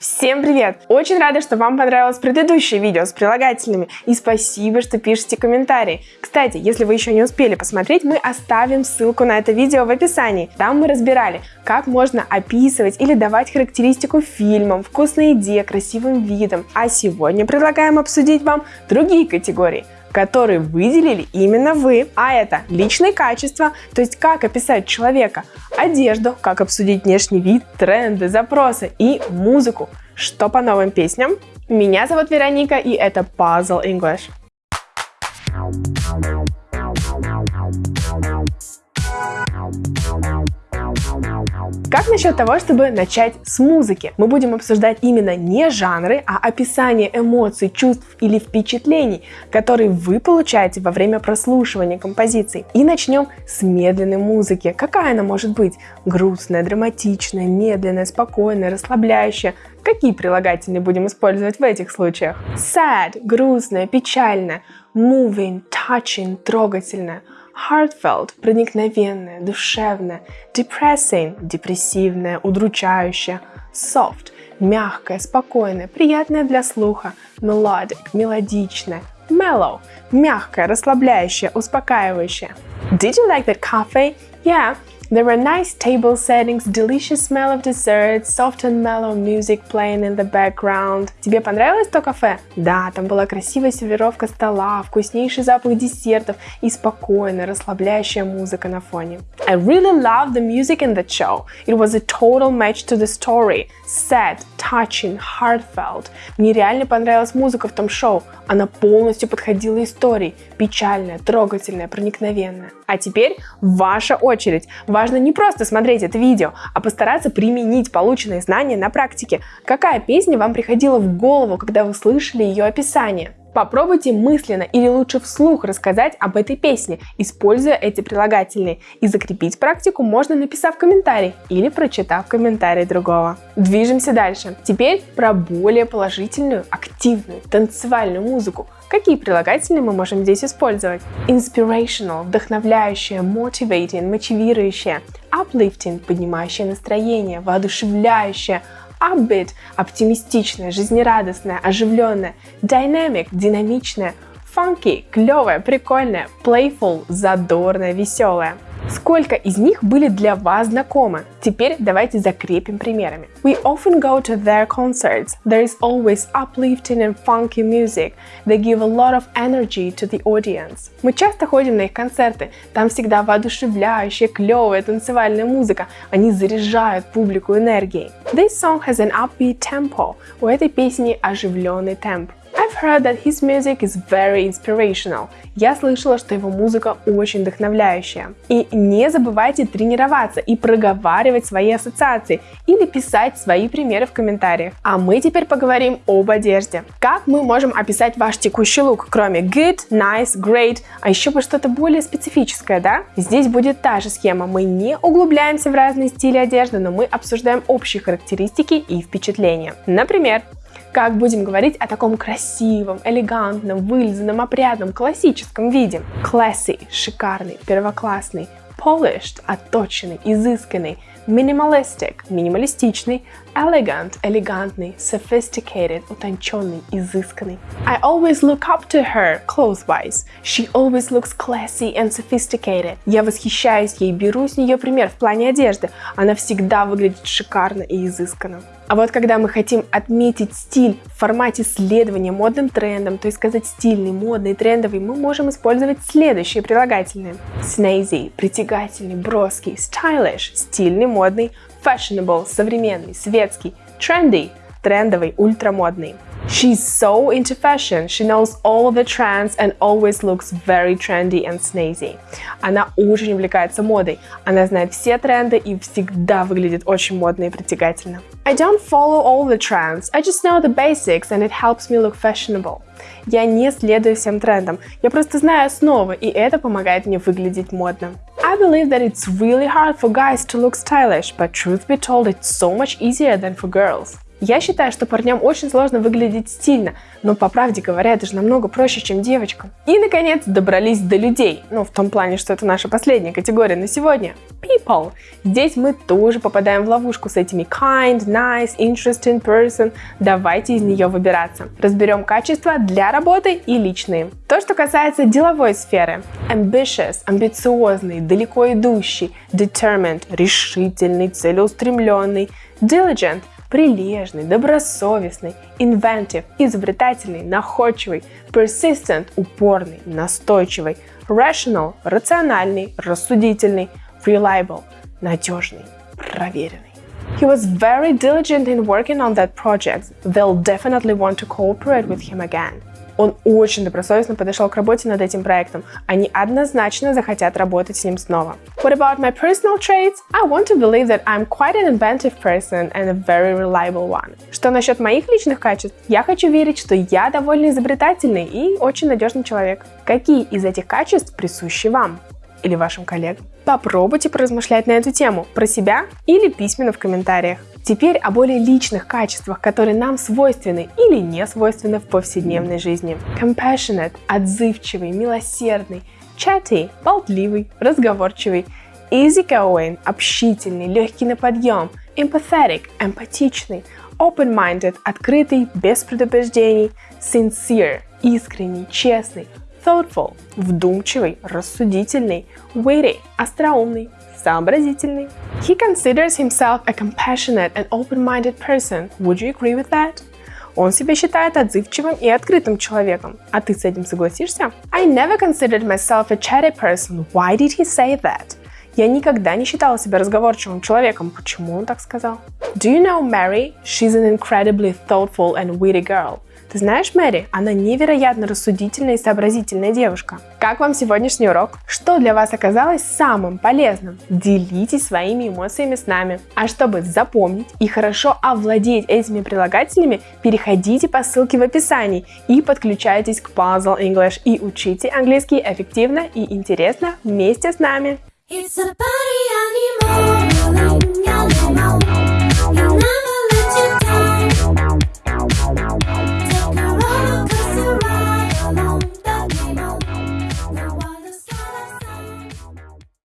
Всем привет! Очень рада, что вам понравилось предыдущее видео с прилагательными и спасибо, что пишете комментарии. Кстати, если вы еще не успели посмотреть, мы оставим ссылку на это видео в описании. Там мы разбирали, как можно описывать или давать характеристику фильмам, вкусной еде, красивым видам. А сегодня предлагаем обсудить вам другие категории – которые выделили именно вы. А это личные качества, то есть как описать человека, одежду, как обсудить внешний вид, тренды, запросы и музыку. Что по новым песням? Меня зовут Вероника и это Puzzle English. Как насчет того, чтобы начать с музыки? Мы будем обсуждать именно не жанры, а описание эмоций, чувств или впечатлений, которые вы получаете во время прослушивания композиций. И начнем с медленной музыки. Какая она может быть? Грустная, драматичная, медленная, спокойная, расслабляющая. Какие прилагательные будем использовать в этих случаях? Sad – грустная, печальная. Moving, touching – трогательная heartfelt – проникновенное, душевное, depressing – депрессивное, удручающее, soft – мягкое, спокойное, приятное для слуха, melodic – мелодичное, mellow – мягкое, расслабляющее, успокаивающее. Did you like that coffee? Yeah, There were nice table settings, delicious smell of dessert, soft and mellow music playing in the background. Тебе понравилось то кафе? Да, там была красивая сервировка стола, вкуснейший запах десертов и спокойная, расслабляющая музыка на фоне. I really loved the music in that show. It was a total match to the story. Sad, touching, heartfelt. Мне реально понравилась музыка в том шоу. Она полностью подходила истории. Печальная, трогательная, проникновенная. А теперь ваша очередь. Важно не просто смотреть это видео, а постараться применить полученные знания на практике. Какая песня вам приходила в голову, когда вы слышали ее описание? Попробуйте мысленно или лучше вслух рассказать об этой песне, используя эти прилагательные. И закрепить практику можно написав комментарий или прочитав комментарий другого. Движемся дальше. Теперь про более положительную, активную, танцевальную музыку. Какие прилагательные мы можем здесь использовать? Inspirational – вдохновляющее, motivating – мотивирующее, uplifting – поднимающее настроение, воодушевляющее, upbeat – оптимистичная, жизнерадостная, оживленная, dynamic – динамичная, funky – клевая, прикольная, playful – задорная, веселая. Сколько из них были для вас знакомы? Теперь давайте закрепим примерами. We often go to their concerts. There is always uplifting and funky music. They give a lot of energy to the audience. Мы часто ходим на их концерты. Там всегда воодушевляющая, клевая танцевальная музыка. Они заряжают публику энергией. This song has an upbeat tempo. У этой песни оживленный темп. I've heard that his music is very inspirational. Я слышала, что его музыка очень вдохновляющая. И не забывайте тренироваться и проговаривать свои ассоциации или писать свои примеры в комментариях. А мы теперь поговорим об одежде. Как мы можем описать ваш текущий лук, кроме good, nice, great, а еще бы что-то более специфическое, да? Здесь будет та же схема. Мы не углубляемся в разные стили одежды, но мы обсуждаем общие характеристики и впечатления. Например, как будем говорить о таком красивом, элегантном, вылизанном, опрятном, классическом виде. Classy – шикарный, первоклассный. Polished – отточенный, изысканный. Minimalistic – минималистичный. Elegant – элегантный. Sophisticated – утонченный, изысканный. I always look up to her clothes-wise. She always looks classy and sophisticated. Я восхищаюсь ей, беру с нее пример в плане одежды. Она всегда выглядит шикарно и изысканно. А вот когда мы хотим отметить стиль в формате следования модным трендам, то есть сказать стильный, модный, трендовый, мы можем использовать следующие прилагательные. Snazzy – притягательный, броский, stylish – стильный, модный, fashionable – современный, светский, trendy – трендовый, ультрамодный. She's so into fashion, she knows all the trends and always looks very trendy and snazzy. Она очень увлекается модой, она знает все тренды и всегда выглядит очень модно и притягательно. I don't follow all the trends, I just know the basics and it helps me look fashionable. Я не следую всем трендам, я просто знаю основы, и это помогает мне выглядеть модно. I believe that it's really hard for guys to look stylish, but truth be told, it's so much easier than for girls. Я считаю, что парням очень сложно выглядеть стильно, но по правде говоря, это же намного проще, чем девочкам. И, наконец, добрались до людей. Ну, в том плане, что это наша последняя категория на сегодня. People. Здесь мы тоже попадаем в ловушку с этими kind, nice, interesting person. Давайте из нее выбираться. Разберем качества для работы и личные. То, что касается деловой сферы. Ambitious, амбициозный, далеко идущий. Determined, решительный, целеустремленный. Diligent, прилежный, добросовестный, inventive, изобретательный, находчивый, persistent, упорный, настойчивый, rational, рациональный, рассудительный, reliable, надежный, проверенный. He was very diligent in working on that project. They'll definitely want to cooperate with him again. Он очень добросовестно подошел к работе над этим проектом. Они однозначно захотят работать с ним снова. What about my personal traits? I want to believe that I'm quite an inventive person and a very reliable one. Что насчет моих личных качеств? Я хочу верить, что я довольно изобретательный и очень надежный человек. Какие из этих качеств присущи вам? Или вашим коллегам. Попробуйте поразмышлять на эту тему про себя или письменно в комментариях. Теперь о более личных качествах, которые нам свойственны или не свойственны в повседневной жизни. Compassionate – отзывчивый, милосердный. Chatty – болтливый, разговорчивый. Easygoing – общительный, легкий на подъем. Empathetic – эмпатичный. Open-minded – открытый, без предубеждений. Sincere – искренний, честный. Thoughtful – вдумчивый, рассудительный. Witty – остроумный, сообразительный. He considers himself a compassionate and open-minded person. Would you agree with that? Он себя считает отзывчивым и открытым человеком. А ты с этим согласишься? I never considered myself a chatty person. Why did he say that? Я никогда не считала себя разговорчивым человеком. Почему он так сказал? Do you know Mary? She's an incredibly thoughtful and witty girl. Ты знаешь Мэри? Она невероятно рассудительная и сообразительная девушка. Как вам сегодняшний урок? Что для вас оказалось самым полезным? Делитесь своими эмоциями с нами. А чтобы запомнить и хорошо овладеть этими прилагательными, переходите по ссылке в описании и подключайтесь к Puzzle English и учите английский эффективно и интересно вместе с нами. It's.